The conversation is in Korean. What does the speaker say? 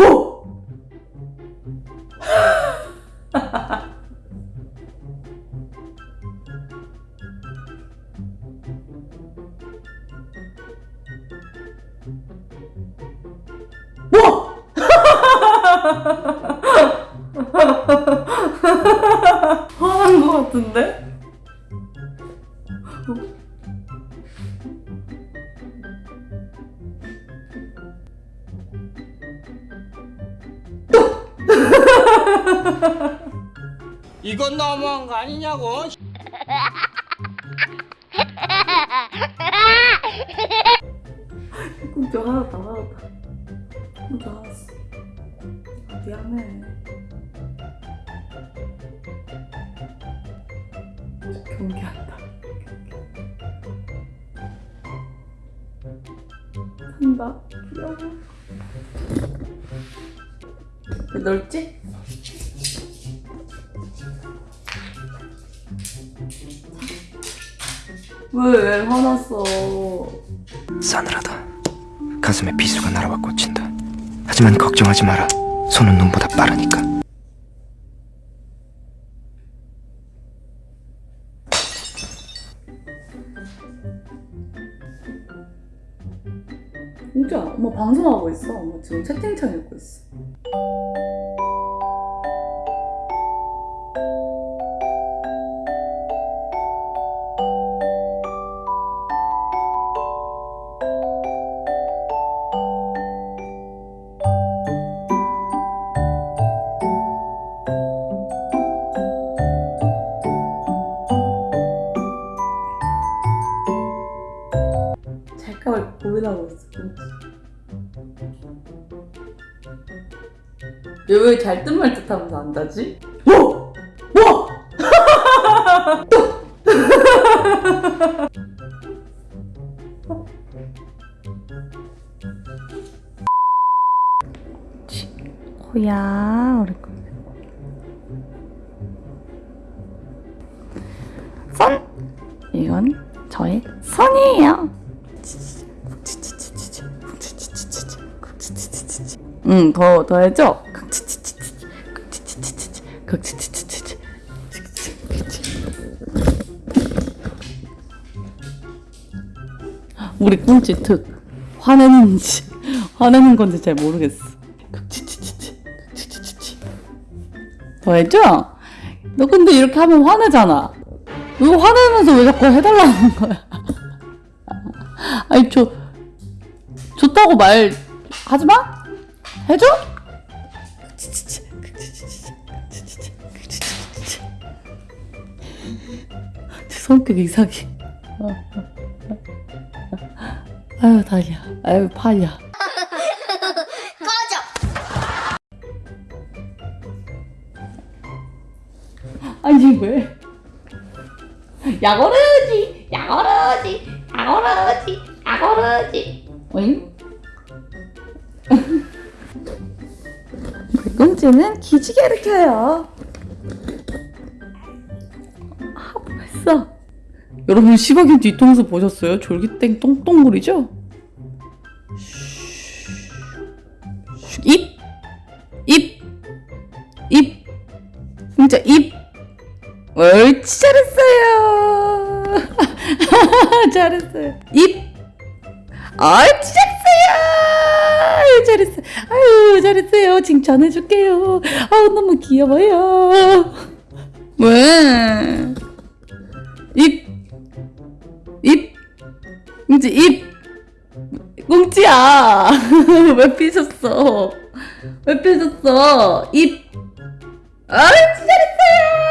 오! 뭐? 화난 것 같은데? 이건 너무한 거 아니냐고. 꿈쩍 하나다 하나다. 꿈쩍 하나어 아, 미안해. 경계한다. 한다. 귀여워 왜 넓지? 왜, 왜 화났어? 싸늘하다. 가슴에 비수가 날아와 꽂힌다. 하지만 걱정하지 마라. 손은 눈보다 빠르니까. 진짜 엄마 방송하고 있어. 엄마 지금 채팅창 읽고 있어. 고민하고 있어. 얘왜 잘듯 말 듯 하면서 안다지? 오! 와! 호야 우리 거. 선 이건 저의 선이에요. 응, 더, 더 해줘. 우리 꾼치 특. 화내는지, 화내는 건지 잘 모르겠어. 더 해줘? 너 근데 이렇게 하면 화내잖아. 너 화내면서 왜 자꾸 해달라는 거야? 아니, 저, 좋다고 말 하지 마? 해줘? 성격 이상해. 아유 다리야. 아유 팔이야. 꺼져. 아니 왜? 야거르지, 야거르지, 야거르지, 야거르지. 어잉? 꽁지는 기지개를 켜요. 아, 벌써. 여러분 시바견 뒤통수 보셨어요? 졸기땡 똥똥물이죠? 슉. 입, 입, 입, 진짜 입. 옳지 잘했어요. 잘했어요. 입. 옳지 잘했어요. 아유, 잘했어요. 아유 잘했어요. 칭찬해줄게요. 아우 너무 귀여워요. 왜? 입, 입, 이제 입. 꽁지야. 왜 삐졌어? 왜 삐졌어? 입. 아, 잘했어요.